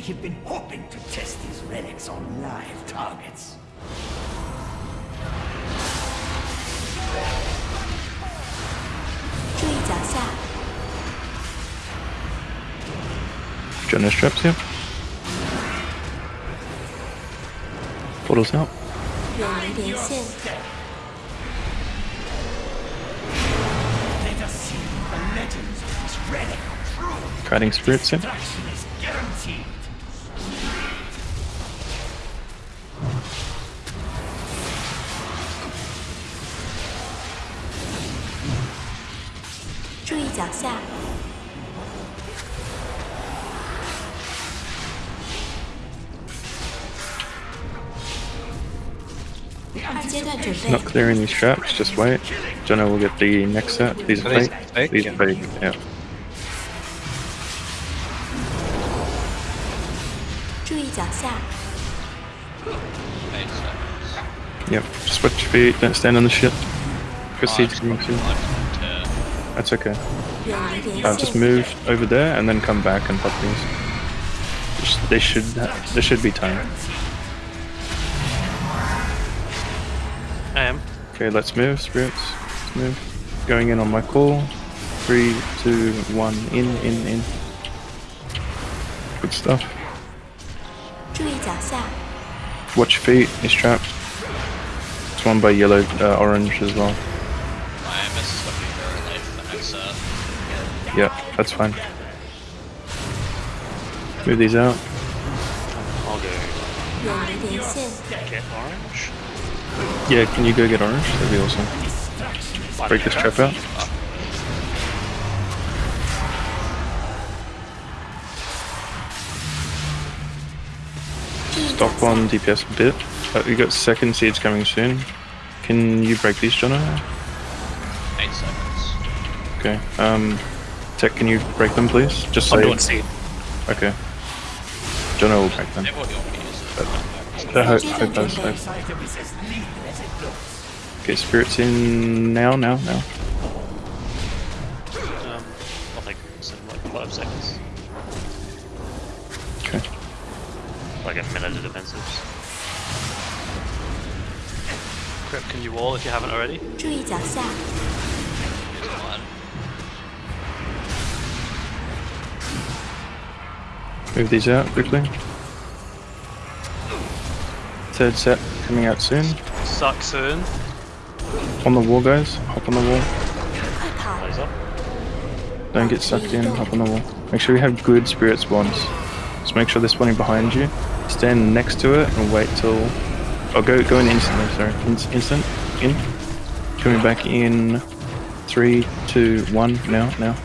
I have been hoping to test these relics on live targets. Jonas traps here. Portals out. Guiding spirits here. 注意脚下， 二阶段准备 Not，clearing these traps, just wait. Jonah will get the next set. These are Are these fake. fake? These are fake, yeah. 注意脚下， Eight seconds. Yep. Just watch your feet, don't stand on the ship. Proceed Oh, to coming soon. that's okay. Now just move over there and then come back and pop these. They should. There should be time. I am. Okay, let's move, spirits. Let's move. Going in on my call. Three, two, one. In, in, in. Good stuff. Watch feet. He's trapped. It's one by yellow, uh, orange as well. I am so. Uh, yeah, that's fine. Move these out. I'll go. Get orange? Yeah, can you go get orange? That'd be awesome. Break this trap out. Stop one DPS a bit. Uh, we got second seeds coming soon. Can you break these, Jono? Eight seconds. Okay. Um, Tech, can you break them, please? Just I'm say. doing seed. Okay. Jono will break them. Maybe what you want me to use is Uh, hope, Jeez, hope does, okay. hope. This item is as lethal as it looks. Okay, spirits in now, now, now. Um, I'll take some like five seconds. Okay. Like a minute of defensives. Crip, can you wall if you haven't already? Move these out quickly. Third set coming out soon. Suck soon. On the wall, guys. Hop on the wall. Laser. Don't get sucked in. Hop on the wall. Make sure you have good spirit spawns. Just make sure they're spawning behind you. Stand next to it and wait till. Oh, go go in instantly. Sorry, in, instant in. Coming back in. Three, two, one. Now, now.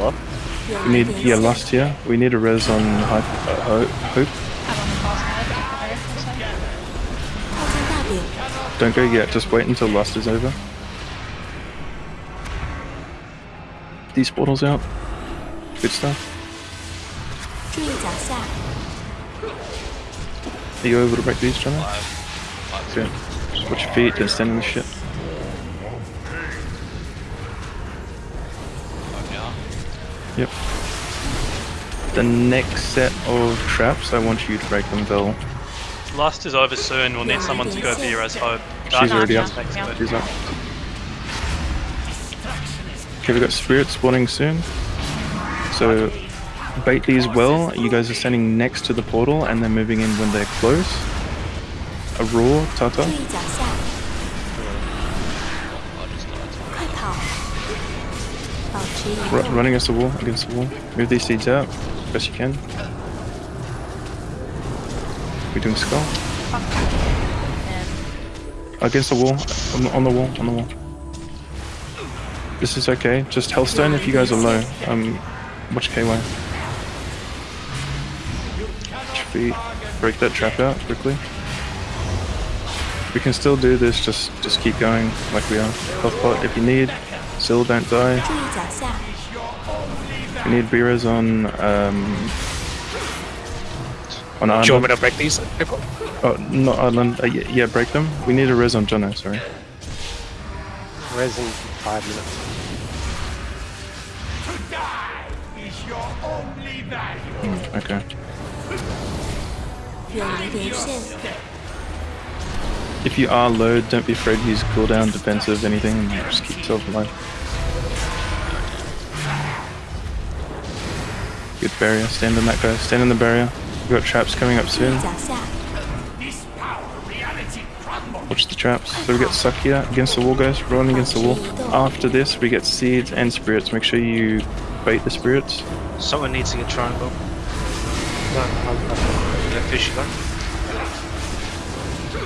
Love. We need, yeah, last year. We need a res on Hope. Uh, hope. Don't go yet, just wait until Lust is over. These portals out. Good stuff. Are you able to break these, Johnny? Yeah. Just watch your feet, don't stand in the shit. Yep. The next set of traps, I want you to break them, Vel. Lust is over soon. We'll need someone to go via as hope. She's Dark already up. Next to. She's up. Okay, we've got spirit spawning soon. So bait these well. You guys are standing next to the portal and they're moving in when they're close. A raw Tata. R running against the wall, against the wall. Move these seeds out, best you can. We're doing skull. Against the wall, on the, on the wall, on the wall. This is okay, just Healthstone if you guys are low. Um, watch KY. Feet. Break that trap out quickly. We can still do this, just just keep going like we are. Health pot if you need. Still don't die. We need B-res on um, on Island. Do you want me to break these? Oh, not Arlen. Uh, yeah, yeah, break them. We need a res on Jono, sorry. Res in five minutes. To die is your only value. Mm, okay. If you are low, don't be afraid to use cooldown, defensive, anything, and just keep yourself alive. Good barrier. Stand in that guy. Stand in the barrier. We've got traps coming up soon. Watch the traps. So we get Sakia against the wall, guys. Rolling against the wall. After this, we get seeds and spirits. Make sure you bait the spirits. Someone needs to get triangle.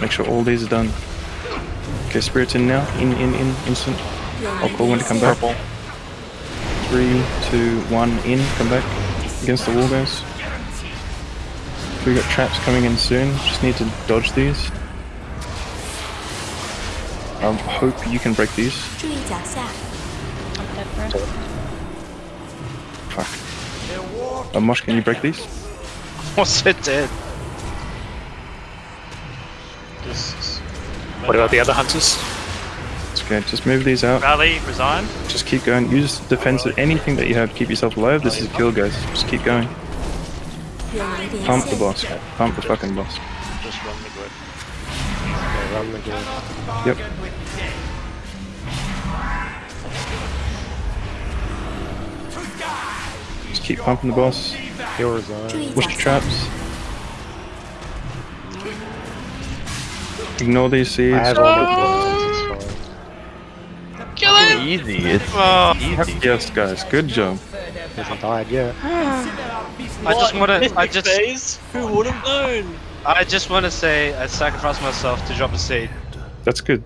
Make sure all these are done. Okay, spirits in now. In, in, in, instant. I'll call when to come back. Three, two, one, in. Come back against the wall, guys. We got traps coming in soon. Just need to dodge these. I um, hope you can break these. Fuck. Uh, Mosh, can you break these? What's it dead? What about the other hunters? Okay, just move these out. Rally, resign. Just keep going. Use defense of anything that you have to keep yourself alive. This is a kill, guys. Just keep going. Pump the boss. Pump the fucking boss. Just run the grid. Run the grid. Yep. Just keep pumping the boss. He'll resign. Push the traps. Ignore these seeds. Easy. It's Oh, easy. Yes, guys. Good job. Hasn't died yet. I just want to. I just. phase? Who would have known? I just want to say I sacrificed myself to drop a seed. That's good.